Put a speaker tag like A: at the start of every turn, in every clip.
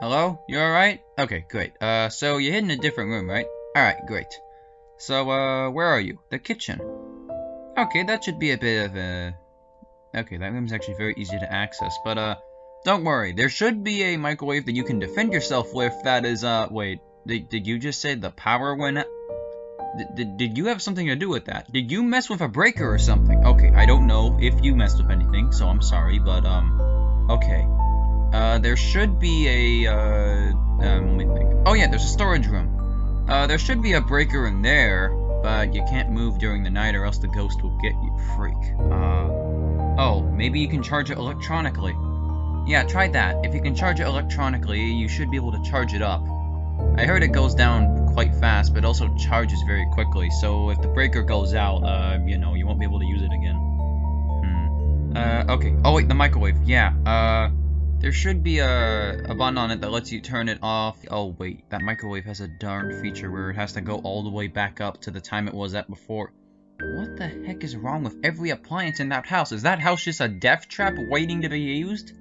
A: Hello? You alright? Okay, great. Uh, so you're hidden in a different room, right? Alright, great. So, uh, where are you? The kitchen. Okay, that should be a bit of a... Okay, that room's actually very easy to access, but, uh, don't worry. There should be a microwave that you can defend yourself with that is, uh, wait. Did, did you just say the power went? Did, did you have something to do with that? Did you mess with a breaker or something? Okay, I don't know if you messed with anything, so I'm sorry, but, um, okay. Uh, there should be a, uh, um, let me think. Oh yeah, there's a storage room. Uh, there should be a breaker in there, but you can't move during the night or else the ghost will get you, freak. Uh, oh, maybe you can charge it electronically. Yeah, try that. If you can charge it electronically, you should be able to charge it up. I heard it goes down quite fast, but also charges very quickly, so if the breaker goes out, uh, you know, you won't be able to use it again. Hmm. Uh, okay. Oh wait, the microwave. Yeah, uh... There should be a, a button on it that lets you turn it off. Oh wait, that microwave has a darn feature where it has to go all the way back up to the time it was at before. What the heck is wrong with every appliance in that house? Is that house just a death trap waiting to be used?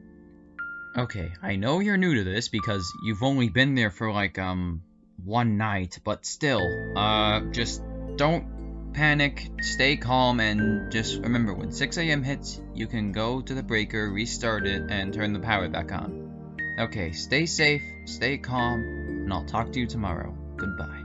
A: Okay, I know you're new to this because you've only been there for like, um, one night, but still, uh, just don't panic, stay calm, and just remember when 6 a.m. hits, you can go to the breaker, restart it, and turn the power back on. Okay, stay safe, stay calm, and I'll talk to you tomorrow. Goodbye.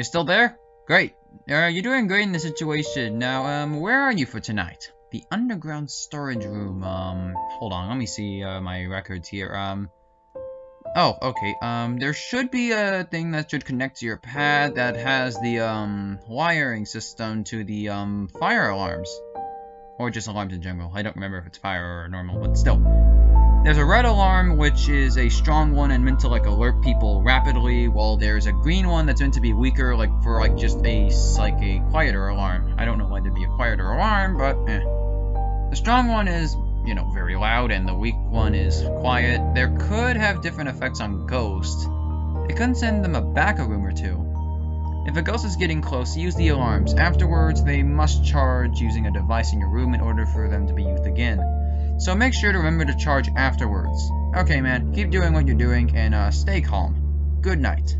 A: You're still there? Great. Uh, you're doing great in the situation. Now, um, where are you for tonight? The underground storage room, um, hold on, let me see, uh, my records here, um, oh, okay, um, there should be a thing that should connect to your pad that has the, um, wiring system to the, um, fire alarms. Or just alarms in general. I don't remember if it's fire or normal, but still. There's a red alarm, which is a strong one and meant to like alert people rapidly, while there's a green one that's meant to be weaker, like for like just a like a quieter alarm. I don't know why there'd be a quieter alarm, but eh. The strong one is, you know, very loud, and the weak one is quiet. There could have different effects on ghosts. It couldn't send them a back a room or two. If a ghost is getting close, use the alarms. Afterwards, they must charge using a device in your room in order for them to be used again. So make sure to remember to charge afterwards. Okay, man, keep doing what you're doing and uh, stay calm. Good night.